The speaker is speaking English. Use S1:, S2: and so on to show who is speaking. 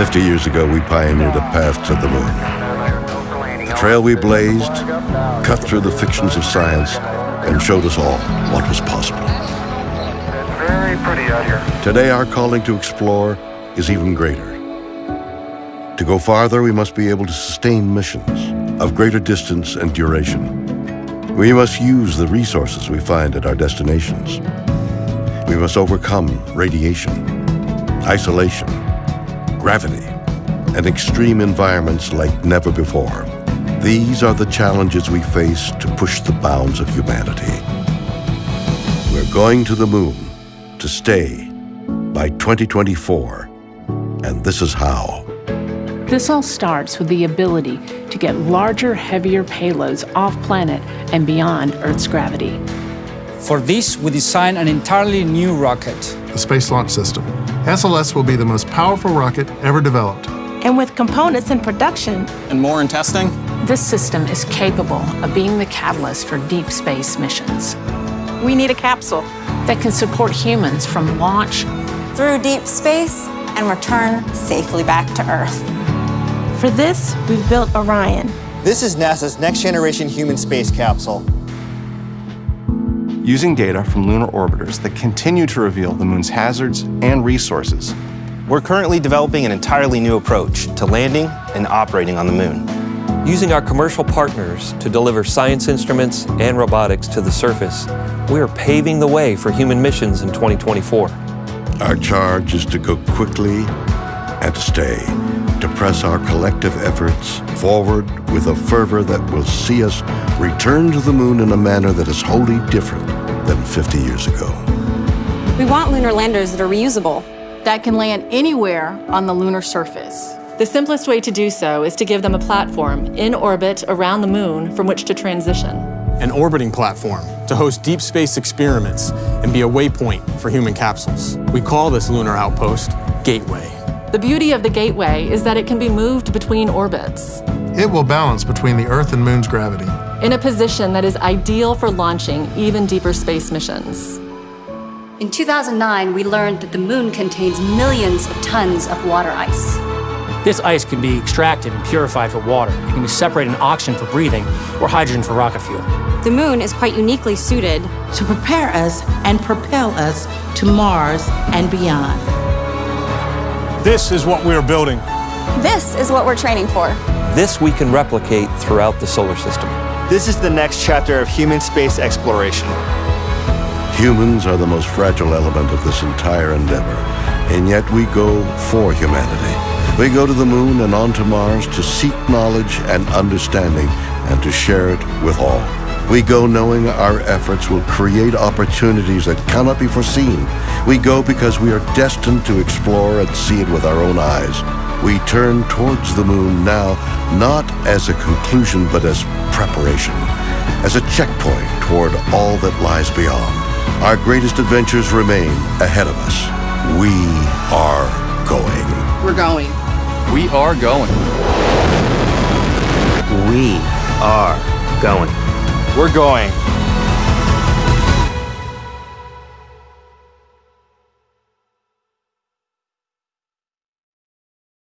S1: 50 years ago, we pioneered a path to the moon. The trail we blazed cut through the fictions of science and showed us all what was possible. Today, our calling to explore is even greater. To go farther, we must be able to sustain missions of greater distance and duration. We must use the resources we find at our destinations. We must overcome radiation, isolation, gravity, and extreme environments like never before. These are the challenges we face to push the bounds of humanity. We're going to the moon to stay by 2024, and this is how.
S2: This all starts with the ability to get larger, heavier payloads off planet and beyond Earth's gravity.
S3: For this, we designed an entirely new rocket.
S4: The Space Launch System. SLS will be the most powerful rocket ever developed.
S5: And with components in production,
S6: And more in testing?
S2: This system is capable of being the catalyst for deep space missions
S5: we need a capsule.
S2: that can support humans from launch
S7: through deep space and return safely back to Earth.
S5: For this, we've built Orion.
S8: This is NASA's next generation human space capsule.
S9: Using data from lunar orbiters that continue to reveal the moon's hazards and resources.
S6: We're currently developing an entirely new approach to landing and operating on the moon.
S10: Using our commercial partners to deliver science instruments and robotics to the surface, we are paving the way for human missions in 2024.
S1: Our charge is to go quickly and to stay, to press our collective efforts forward with a fervor that will see us return to the moon in a manner that is wholly different than 50 years ago.
S7: We want lunar landers that are reusable.
S11: that can land anywhere on the lunar surface.
S12: The simplest way to do so is to give them a platform in orbit around the moon from which to transition.
S13: An orbiting platform to host deep space experiments and be a waypoint for human capsules. We call this lunar outpost Gateway.
S12: The beauty of the Gateway is that it can be moved between orbits
S4: It will balance between the Earth and Moon's gravity.
S12: In a position that is ideal for launching even deeper space missions.
S14: In 2009, we learned that the moon contains millions of tons of water ice.
S15: This ice can be extracted and purified for water. It can be separated in oxygen for breathing or hydrogen for rocket fuel.
S7: The moon is quite uniquely suited
S16: to prepare us and propel us to Mars and beyond.
S13: This is what we are building.
S7: This is what we're training for.
S10: This we can replicate throughout the solar system.
S8: This is the next chapter of human space exploration.
S1: Humans are the most fragile element of this entire endeavor, and yet we go for humanity. We go to the moon and on to Mars to seek knowledge and understanding and to share it with all. We go knowing our efforts will create opportunities that cannot be foreseen. We go because we are destined to explore and see it with our own eyes. We turn towards the moon now, not as a conclusion, but as preparation, as a checkpoint toward all that lies beyond. Our greatest adventures remain ahead of us. We are going.
S11: We're going.
S17: We are going.
S6: We are going. We're going.